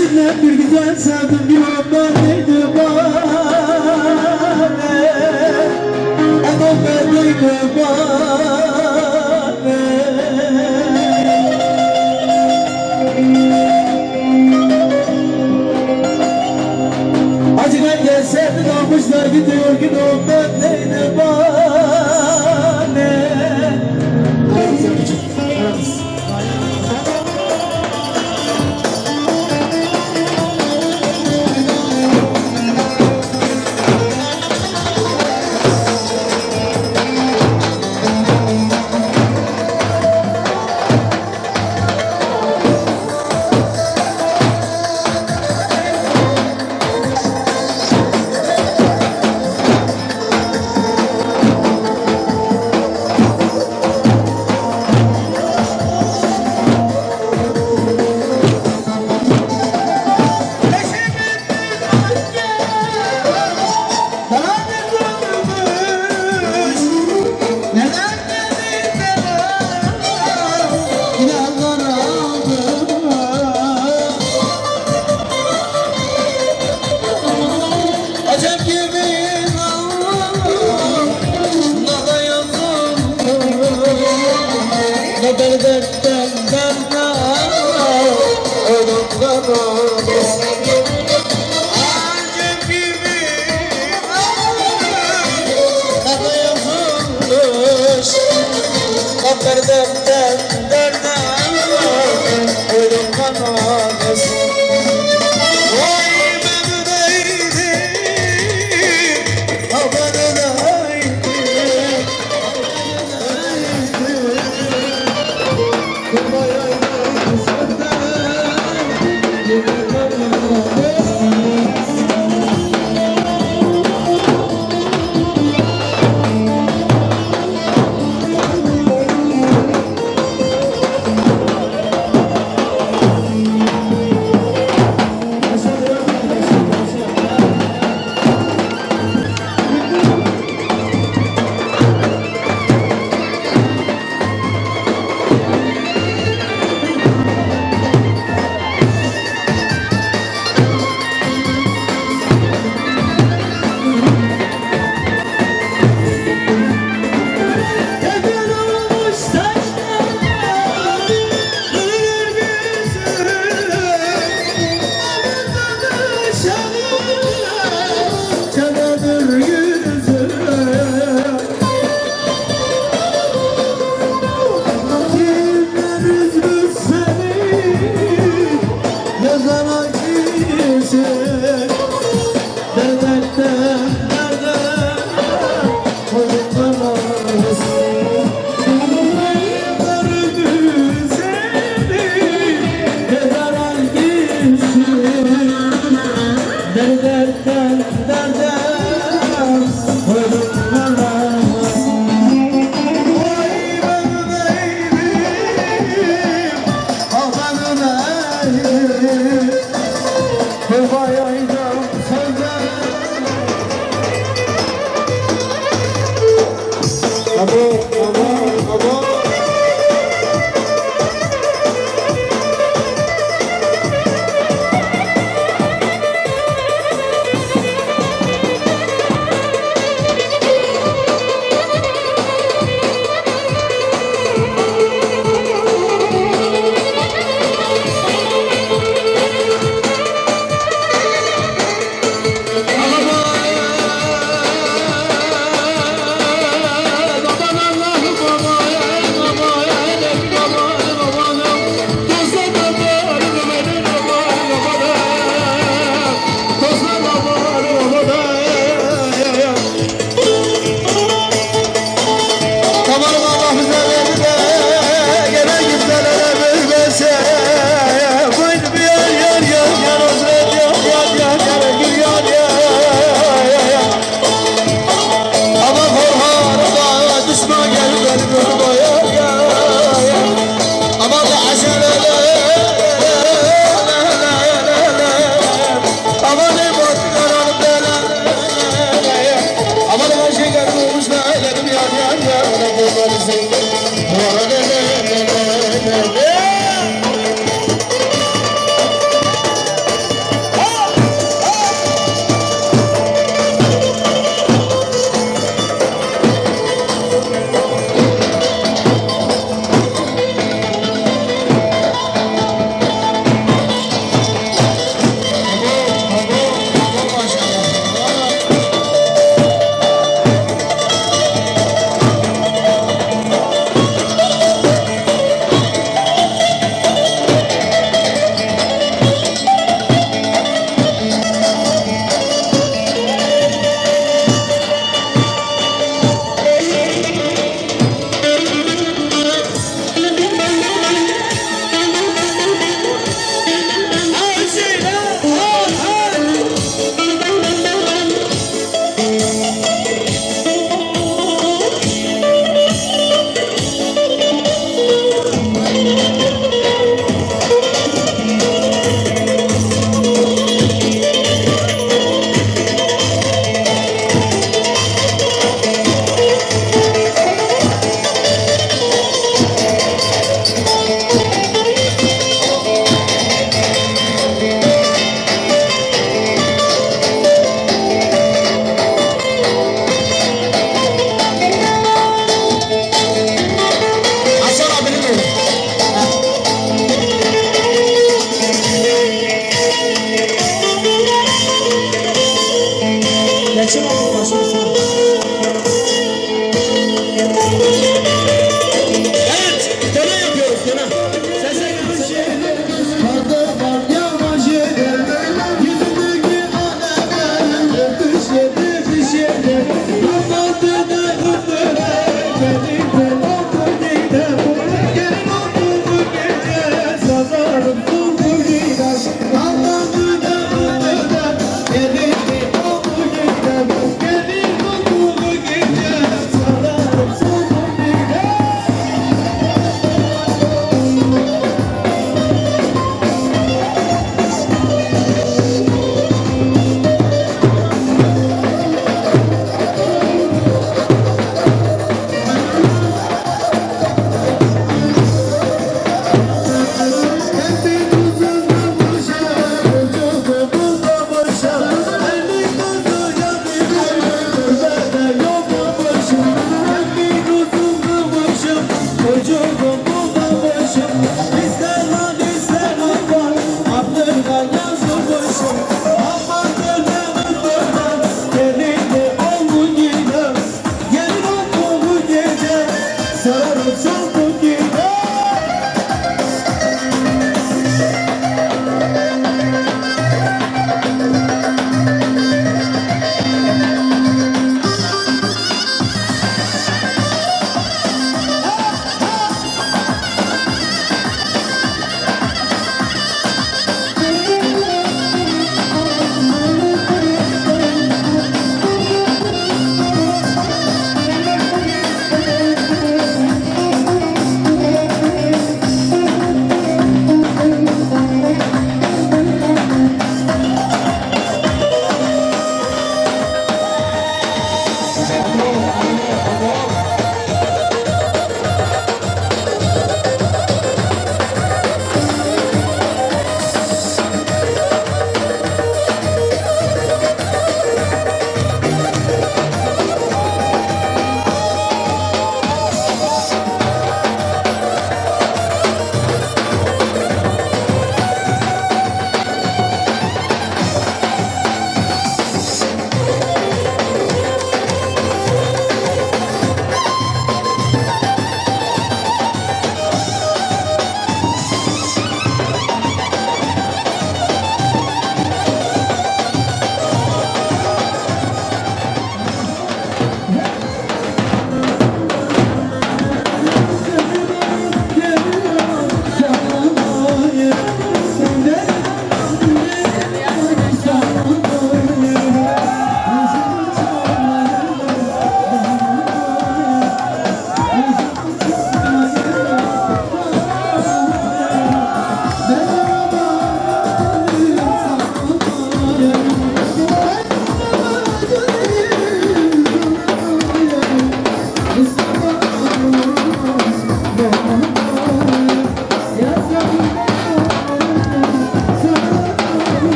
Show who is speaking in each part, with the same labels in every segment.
Speaker 1: Öyle bir güzel sevdim bir ondan neydi bana? Adam verdiydi bana? Acı ben gelseydi kalmışlar gidiyor gün ondan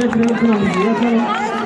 Speaker 1: getirelim kınamızı yakalım.
Speaker 2: Asker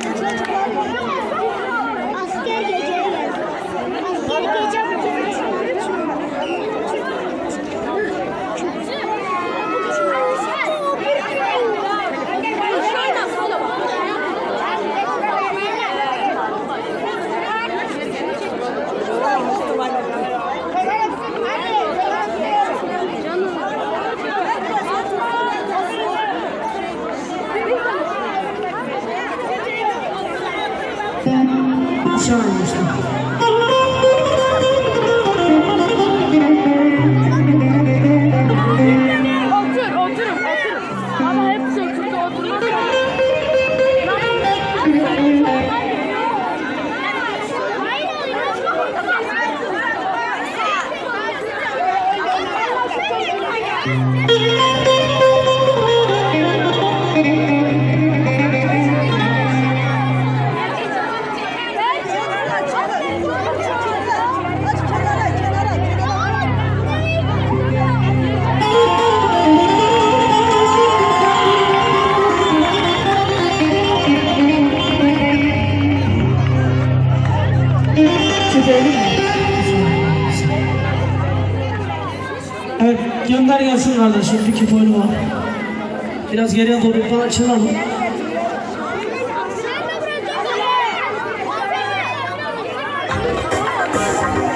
Speaker 1: Bir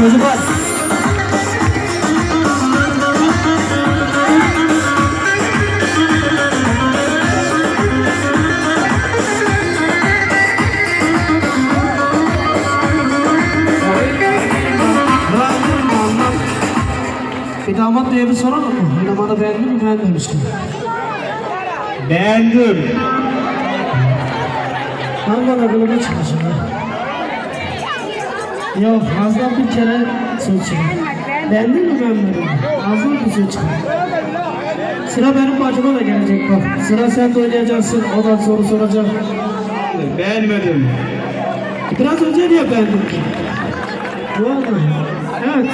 Speaker 1: Çocuklar. Bir damat diye bir soralım mı? Bir damadı beğendin mi beğenmemiştim.
Speaker 3: Beğendim.
Speaker 1: Ben bana kılıma çalışıyorum. Yok ağzından bir kere söz çıkar. Beğendin mi beğenmedin mi? Ağzından bir söz çıkar. Sıra benim bacıma da gelecek bak. Sıra sen de oynayacaksın. O da soru soracak.
Speaker 3: Beğenmedim.
Speaker 1: Biraz önce niye beğendin? Vallahi. Evet.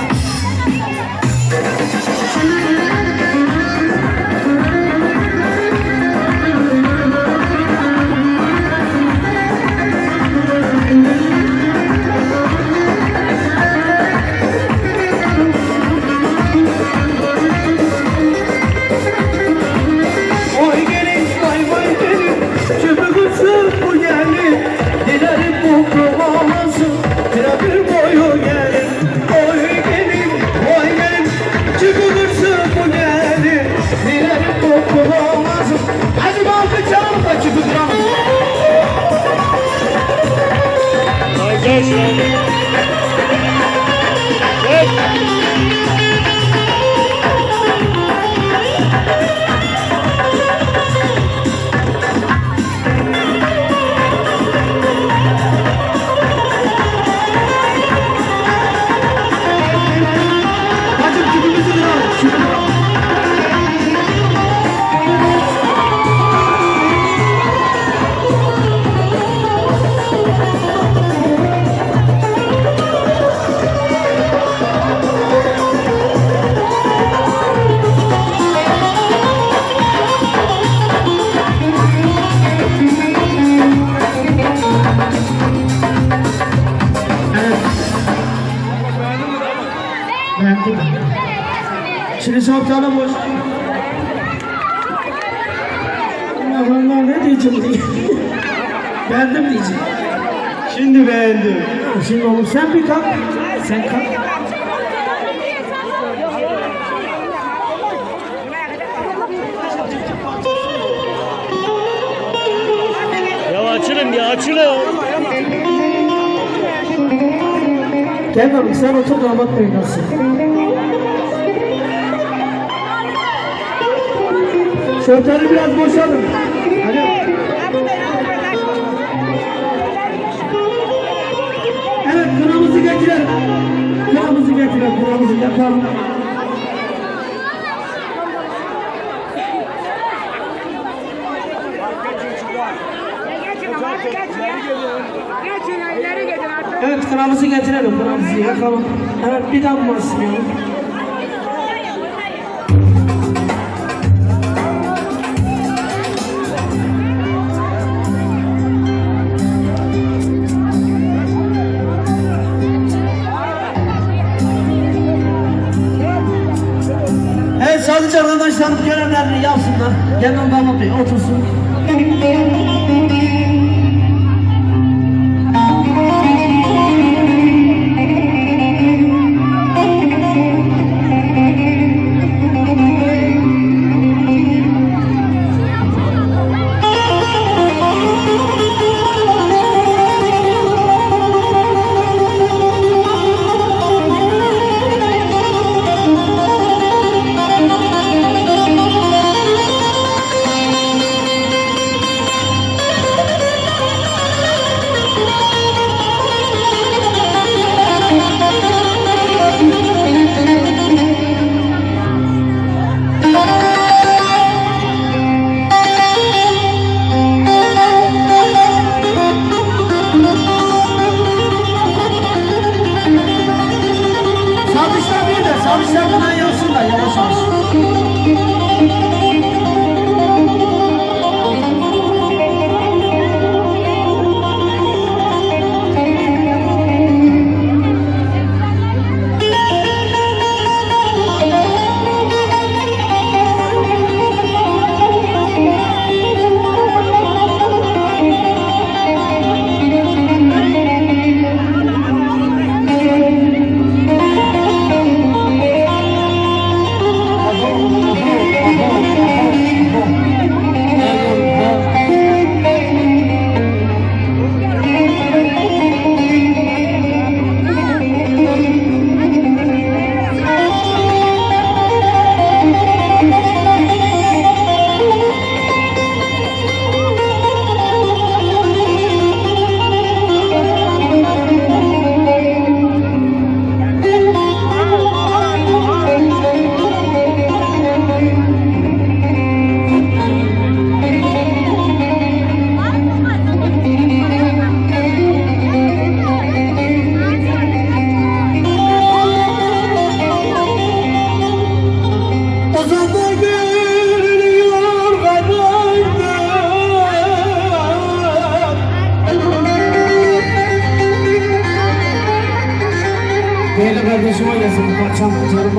Speaker 4: Açılın.
Speaker 1: Gel oğlum sen otur damat bey nasıl? Şortları biraz boşalın. Hadi. Evet kınamızı getirelim. Kınamızı getirelim. Kınamızı yakalım. Evet kınamızı getirelim. Kınamızı yakalım. Evet bir daha basmayalım. Evet sadece arkadaşlarım görevlerini yapsınlar. Bey otursun.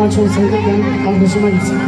Speaker 4: 정말 좋은
Speaker 1: 생각이 한 번씩만 있어요.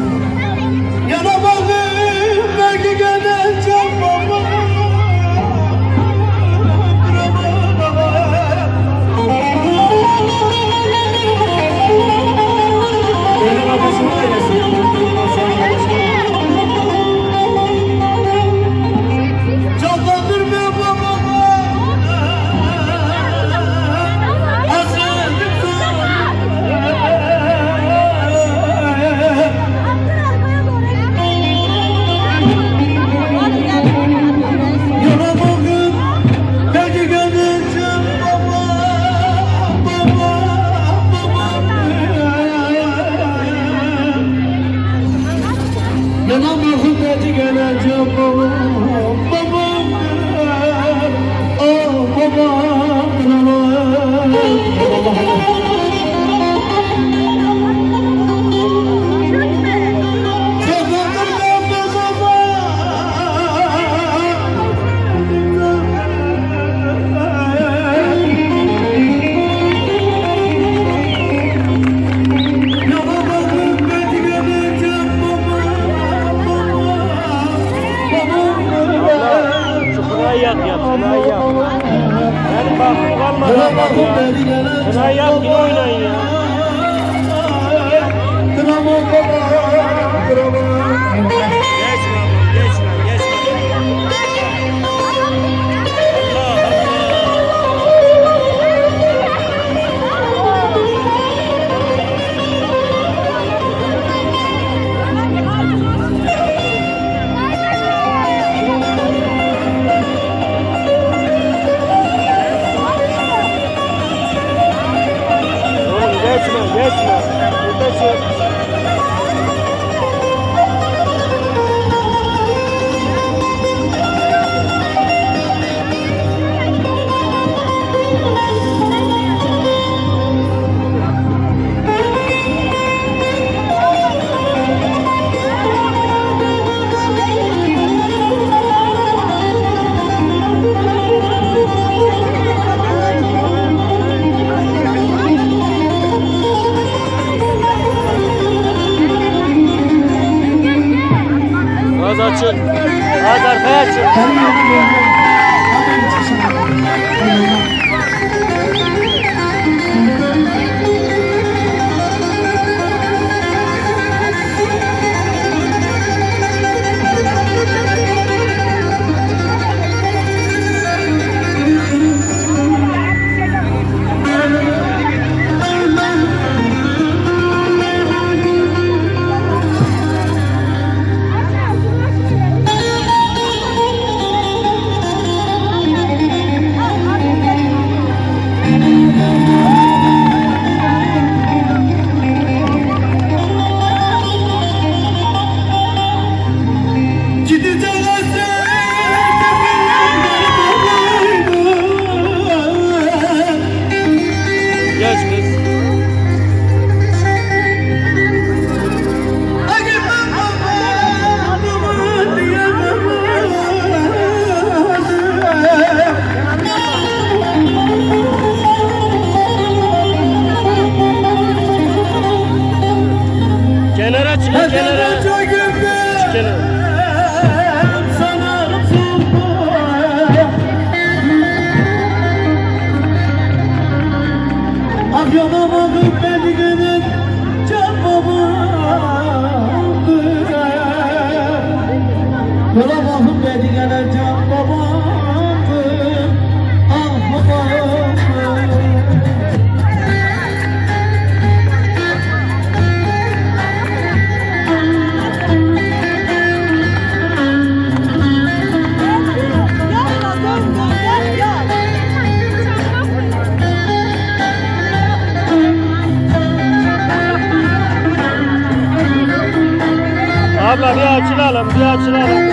Speaker 4: Abla bir açılalım, bir açılalım.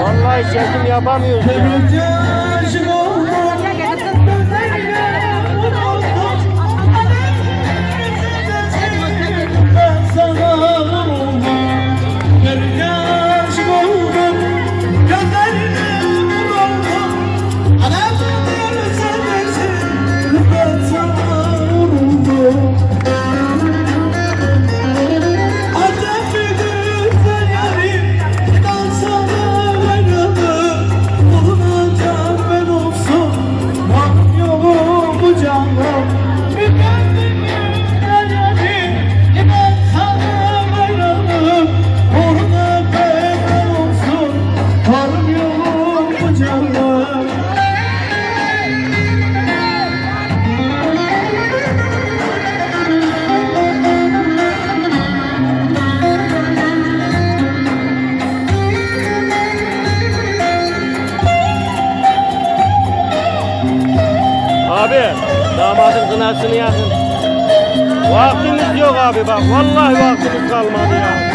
Speaker 4: Vallahi çekim yapamıyoruz.
Speaker 1: غابي باب والله واقف القال الماضيه